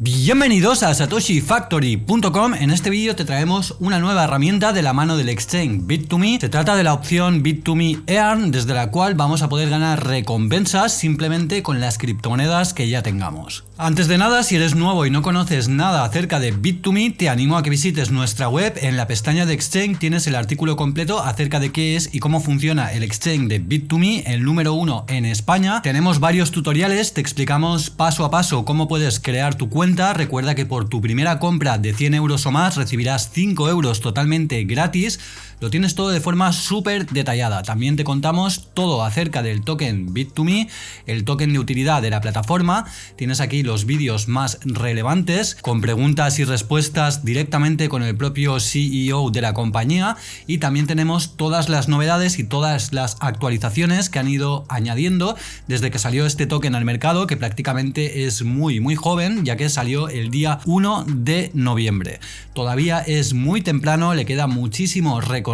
Bienvenidos a satoshifactory.com En este vídeo te traemos una nueva herramienta de la mano del exchange Bit2Me. Se trata de la opción Bit2Me Earn desde la cual vamos a poder ganar recompensas simplemente con las criptomonedas que ya tengamos antes de nada, si eres nuevo y no conoces nada acerca de Bit2Me, te animo a que visites nuestra web. En la pestaña de Exchange tienes el artículo completo acerca de qué es y cómo funciona el Exchange de Bit2Me, el número uno en España. Tenemos varios tutoriales, te explicamos paso a paso cómo puedes crear tu cuenta. Recuerda que por tu primera compra de 100 euros o más recibirás 5 euros totalmente gratis. Lo tienes todo de forma súper detallada. También te contamos todo acerca del token Bit2Me, el token de utilidad de la plataforma. Tienes aquí los vídeos más relevantes con preguntas y respuestas directamente con el propio CEO de la compañía y también tenemos todas las novedades y todas las actualizaciones que han ido añadiendo desde que salió este token al mercado que prácticamente es muy muy joven ya que salió el día 1 de noviembre. Todavía es muy temprano, le queda muchísimo recorrido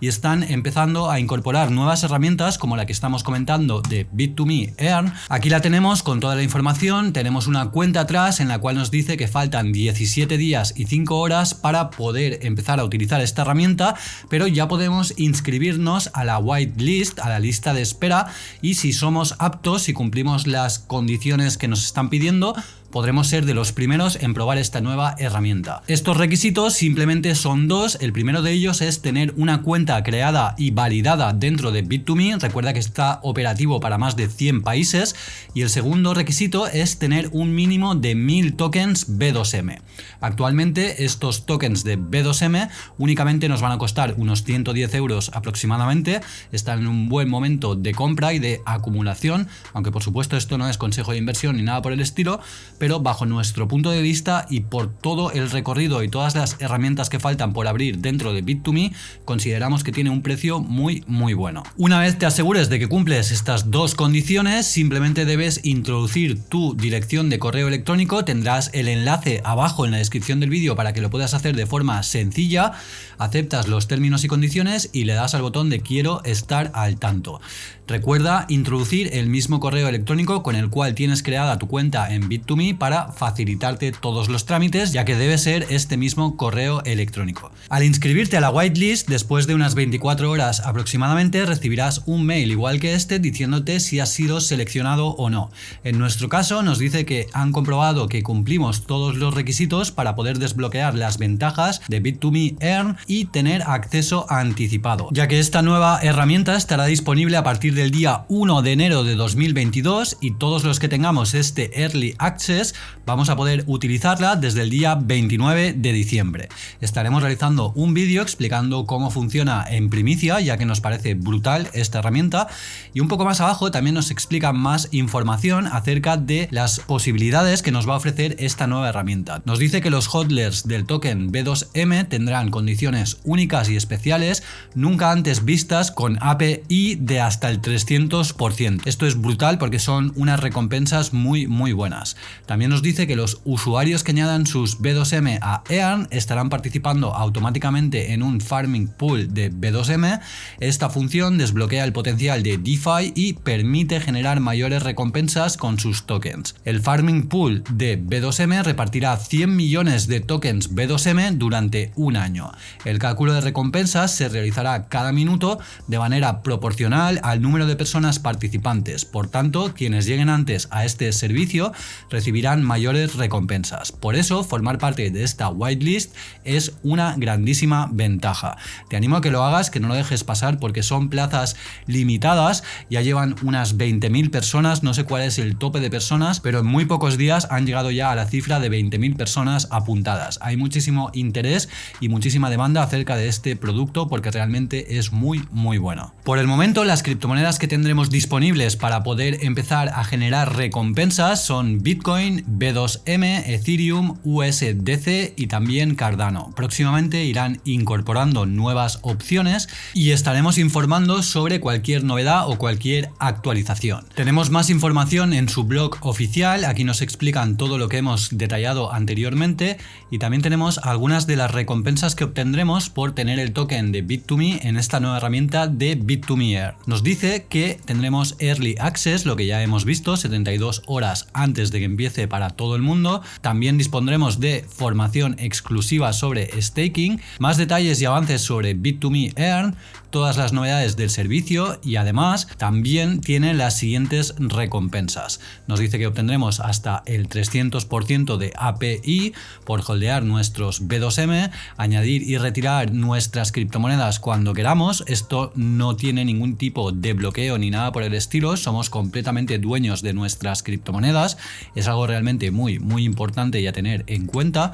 y están empezando a incorporar nuevas herramientas como la que estamos comentando de Bit2Me Earn. Aquí la tenemos con toda la información, tenemos una cuenta atrás en la cual nos dice que faltan 17 días y 5 horas para poder empezar a utilizar esta herramienta, pero ya podemos inscribirnos a la whitelist, a la lista de espera y si somos aptos, y cumplimos las condiciones que nos están pidiendo, podremos ser de los primeros en probar esta nueva herramienta. Estos requisitos simplemente son dos, el primero de ellos es tener una cuenta creada y validada dentro de Bit2Me, recuerda que está operativo para más de 100 países, y el segundo requisito es tener un mínimo de 1000 tokens B2M. Actualmente estos tokens de B2M únicamente nos van a costar unos 110 euros aproximadamente, están en un buen momento de compra y de acumulación, aunque por supuesto esto no es consejo de inversión ni nada por el estilo, pero bajo nuestro punto de vista y por todo el recorrido y todas las herramientas que faltan por abrir dentro de Bit2Me, consideramos que tiene un precio muy muy bueno. Una vez te asegures de que cumples estas dos condiciones, simplemente debes introducir tu dirección de correo electrónico, tendrás el enlace abajo en la descripción del vídeo para que lo puedas hacer de forma sencilla, aceptas los términos y condiciones y le das al botón de quiero estar al tanto. Recuerda introducir el mismo correo electrónico con el cual tienes creada tu cuenta en Bit2Me para facilitarte todos los trámites, ya que debe ser este mismo correo electrónico. Al inscribirte a la whitelist, después de unas 24 horas aproximadamente, recibirás un mail igual que este diciéndote si has sido seleccionado o no. En nuestro caso nos dice que han comprobado que cumplimos todos los requisitos para poder desbloquear las ventajas de Bit2Me Earn y tener acceso anticipado, ya que esta nueva herramienta estará disponible a partir de del día 1 de enero de 2022 y todos los que tengamos este Early Access vamos a poder utilizarla desde el día 29 de diciembre. Estaremos realizando un vídeo explicando cómo funciona en primicia ya que nos parece brutal esta herramienta y un poco más abajo también nos explica más información acerca de las posibilidades que nos va a ofrecer esta nueva herramienta. Nos dice que los hodlers del token B2M tendrán condiciones únicas y especiales nunca antes vistas con API de hasta el 300%. Esto es brutal porque son unas recompensas muy muy buenas. También nos dice que los usuarios que añadan sus B2M a EARN estarán participando automáticamente en un farming pool de B2M. Esta función desbloquea el potencial de DeFi y permite generar mayores recompensas con sus tokens. El farming pool de B2M repartirá 100 millones de tokens B2M durante un año. El cálculo de recompensas se realizará cada minuto de manera proporcional al número de personas participantes. Por tanto, quienes lleguen antes a este servicio recibirán mayores recompensas. Por eso, formar parte de esta whitelist es una grandísima ventaja. Te animo a que lo hagas, que no lo dejes pasar porque son plazas limitadas. Ya llevan unas 20.000 personas, no sé cuál es el tope de personas, pero en muy pocos días han llegado ya a la cifra de 20.000 personas apuntadas. Hay muchísimo interés y muchísima demanda acerca de este producto porque realmente es muy muy bueno. Por el momento las criptomonedas que tendremos disponibles para poder empezar a generar recompensas son Bitcoin, B2M, Ethereum, USDC y también Cardano. Próximamente irán incorporando nuevas opciones y estaremos informando sobre cualquier novedad o cualquier actualización. Tenemos más información en su blog oficial, aquí nos explican todo lo que hemos detallado anteriormente y también tenemos algunas de las recompensas que obtendremos por tener el token de Bit2Me en esta nueva herramienta de Bit2Me Air. Nos dice que tendremos Early Access, lo que ya hemos visto, 72 horas antes de que empiece para todo el mundo. También dispondremos de formación exclusiva sobre staking, más detalles y avances sobre Bit2Me Earn, todas las novedades del servicio y además también tiene las siguientes recompensas. Nos dice que obtendremos hasta el 300% de API por holdear nuestros B2M, añadir y retirar nuestras criptomonedas cuando queramos. Esto no tiene ningún tipo de bloqueo ni nada por el estilo, somos completamente dueños de nuestras criptomonedas. Es algo realmente muy muy importante y a tener en cuenta.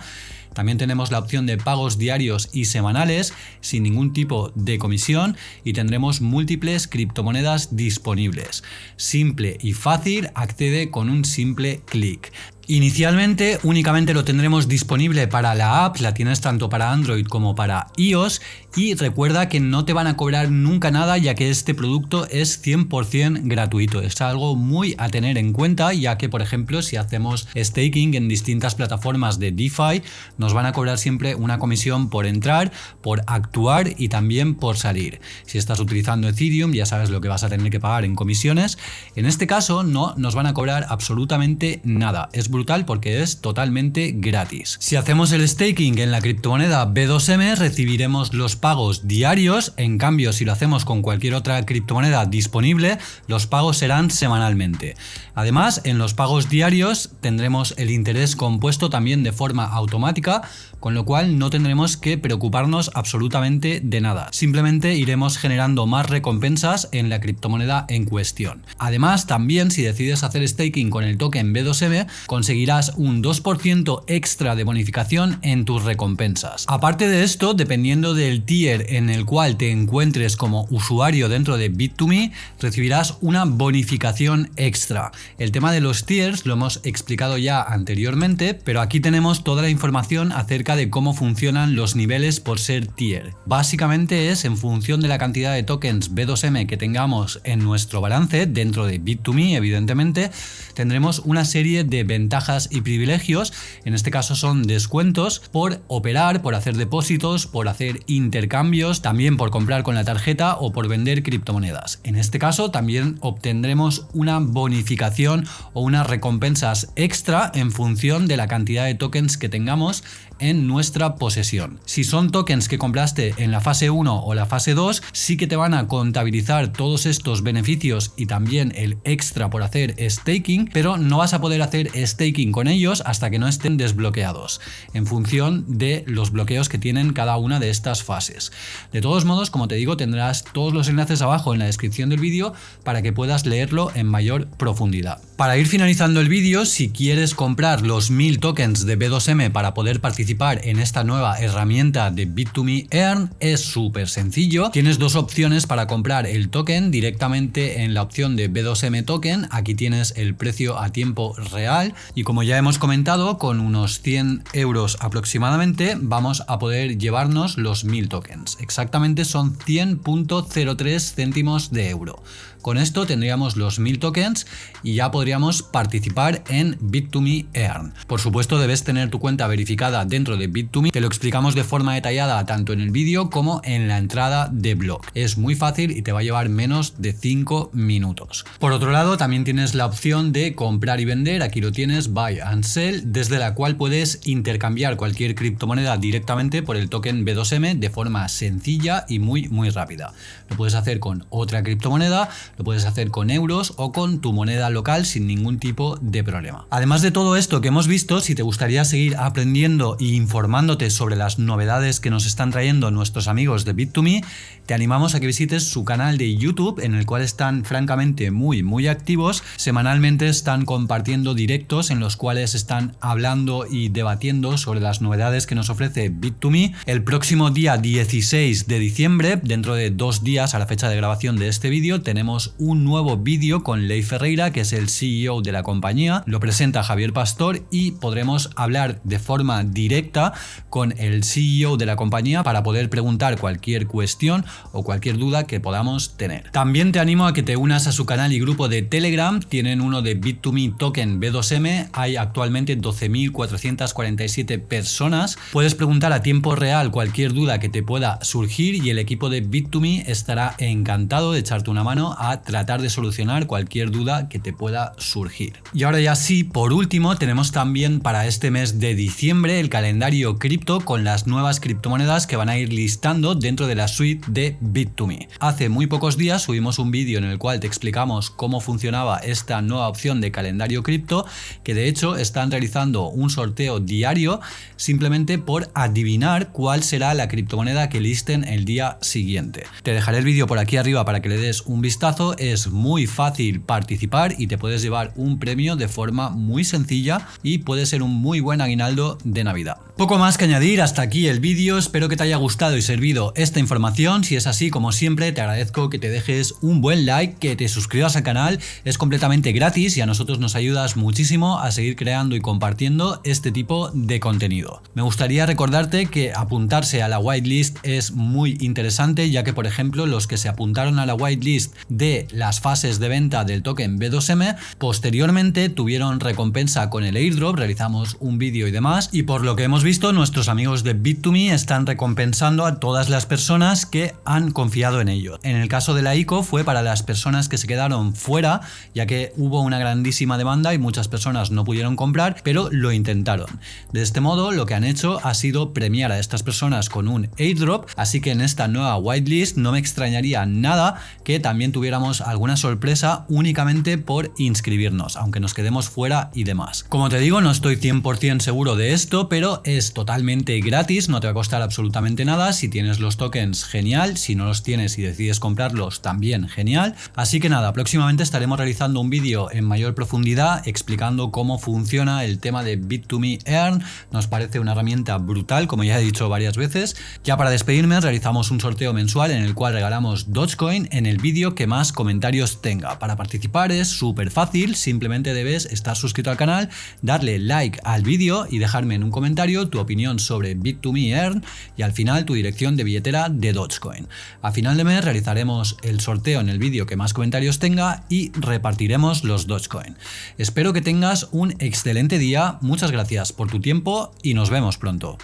También tenemos la opción de pagos diarios y semanales sin ningún tipo de comisión y tendremos múltiples criptomonedas disponibles. Simple y fácil, accede con un simple clic. Inicialmente únicamente lo tendremos disponible para la app, la tienes tanto para Android como para iOS y recuerda que no te van a cobrar nunca nada ya que este producto es 100% gratuito. Es algo muy a tener en cuenta ya que por ejemplo si hacemos staking en distintas plataformas de DeFi nos van a cobrar siempre una comisión por entrar, por actuar y también por salir. Si estás utilizando Ethereum ya sabes lo que vas a tener que pagar en comisiones. En este caso no nos van a cobrar absolutamente nada. Brutal porque es totalmente gratis. Si hacemos el staking en la criptomoneda B2M recibiremos los pagos diarios, en cambio si lo hacemos con cualquier otra criptomoneda disponible, los pagos serán semanalmente. Además, en los pagos diarios tendremos el interés compuesto también de forma automática, con lo cual no tendremos que preocuparnos absolutamente de nada. Simplemente iremos generando más recompensas en la criptomoneda en cuestión. Además, también si decides hacer staking con el token B2M, conseguirás un 2% extra de bonificación en tus recompensas. Aparte de esto, dependiendo del tier en el cual te encuentres como usuario dentro de Bit2Me, recibirás una bonificación extra. El tema de los tiers lo hemos explicado ya anteriormente, pero aquí tenemos toda la información acerca de cómo funcionan los niveles por ser tier. Básicamente es en función de la cantidad de tokens B2M que tengamos en nuestro balance dentro de Bit2Me, evidentemente, tendremos una serie de ventajas ventajas y privilegios, en este caso son descuentos por operar, por hacer depósitos, por hacer intercambios, también por comprar con la tarjeta o por vender criptomonedas. En este caso también obtendremos una bonificación o unas recompensas extra en función de la cantidad de tokens que tengamos en nuestra posesión. Si son tokens que compraste en la fase 1 o la fase 2, sí que te van a contabilizar todos estos beneficios y también el extra por hacer staking, pero no vas a poder hacer staking con ellos hasta que no estén desbloqueados, en función de los bloqueos que tienen cada una de estas fases. De todos modos, como te digo, tendrás todos los enlaces abajo en la descripción del vídeo para que puedas leerlo en mayor profundidad. Para ir finalizando el vídeo, si quieres comprar los 1000 tokens de B2M para poder participar en esta nueva herramienta de Bit2Me Earn es súper sencillo. Tienes dos opciones para comprar el token directamente en la opción de B2M Token. Aquí tienes el precio a tiempo real y como ya hemos comentado, con unos 100 euros aproximadamente vamos a poder llevarnos los 1000 tokens. Exactamente son 100.03 céntimos de euro. Con esto tendríamos los 1000 tokens y ya podríamos participar en Bit2Me Earn. Por supuesto debes tener tu cuenta verificada dentro de Bit2Me, te lo explicamos de forma detallada tanto en el vídeo como en la entrada de blog. Es muy fácil y te va a llevar menos de 5 minutos. Por otro lado también tienes la opción de comprar y vender, aquí lo tienes, buy and sell, desde la cual puedes intercambiar cualquier criptomoneda directamente por el token B2M de forma sencilla y muy muy rápida. Lo puedes hacer con otra criptomoneda, lo puedes hacer con euros o con tu moneda local sin ningún tipo de problema. Además de todo esto que hemos visto, si te gustaría seguir aprendiendo e informándote sobre las novedades que nos están trayendo nuestros amigos de Bit2Me, te animamos a que visites su canal de YouTube en el cual están francamente muy muy activos. Semanalmente están compartiendo directos en los cuales están hablando y debatiendo sobre las novedades que nos ofrece Bit2Me. El próximo día 16 de diciembre, dentro de dos días a la fecha de grabación de este vídeo, tenemos un nuevo vídeo con Ley Ferreira, que es el CEO de la compañía. Lo presenta Javier Pastor y podremos hablar de forma directa con el CEO de la compañía para poder preguntar cualquier cuestión o cualquier duda que podamos tener. También te animo a que te unas a su canal y grupo de Telegram. Tienen uno de Bit2Me Token B2M. Hay actualmente 12.447 personas. Puedes preguntar a tiempo real cualquier duda que te pueda surgir y el equipo de Bit2Me estará encantado de echarte una mano a tratar de solucionar cualquier duda que te pueda surgir. Y ahora ya sí, por último, tenemos también para este mes de diciembre el calendario cripto con las nuevas criptomonedas que van a ir listando dentro de la suite de Bit2Me. Hace muy pocos días subimos un vídeo en el cual te explicamos cómo funcionaba esta nueva opción de calendario cripto, que de hecho están realizando un sorteo diario simplemente por adivinar cuál será la criptomoneda que listen el día siguiente. Te dejaré el vídeo por aquí arriba para que le des un vistazo, es muy fácil participar y te puedes llevar un premio de forma muy sencilla y puede ser un muy buen aguinaldo de Navidad. Poco más que añadir, hasta aquí el vídeo, espero que te haya gustado y servido esta información, si es así como siempre te agradezco que te dejes un buen like, que te suscribas al canal, es completamente gratis y a nosotros nos ayudas muchísimo a seguir creando y compartiendo este tipo de contenido. Me gustaría recordarte que apuntarse a la whitelist es muy interesante ya que por ejemplo los que se apuntaron a la whitelist de las fases de venta del token B2M posteriormente tuvieron recompensa con el airdrop, realizamos un vídeo y demás. Y por lo que hemos visto nuestros amigos de Bit2Me están recompensando a todas las personas que han confiado en ello. En el caso de la ICO fue para las personas que se quedaron fuera ya que hubo una grandísima demanda y muchas personas no pudieron comprar pero lo intentaron. De este modo lo que han hecho ha sido premiar a estas personas con un airdrop así que en esta nueva whitelist no me extrañaría nada que también tuviéramos alguna sorpresa únicamente por inscribirnos aunque nos quedemos fuera y demás. Como te digo no estoy 100% seguro de esto pero es totalmente gratis, no te va a costar absolutamente nada, si tienes los tokens genial, si no los tienes y decides comprarlos también genial, así que nada, próximamente estaremos realizando un vídeo en mayor profundidad explicando cómo funciona el tema de Bit2Me Earn, nos parece una herramienta brutal como ya he dicho varias veces, ya para despedirme realizamos un sorteo mensual en el cual regalamos Dogecoin en el vídeo que más comentarios tenga, para participar es súper fácil, simplemente debes estar suscrito al canal, darle like al vídeo y dejarme en un comentario tu opinión sobre Bit2Me Earn y al final tu dirección de billetera de Dogecoin. A final de mes realizaremos el sorteo en el vídeo que más comentarios tenga y repartiremos los Dogecoin. Espero que tengas un excelente día, muchas gracias por tu tiempo y nos vemos pronto.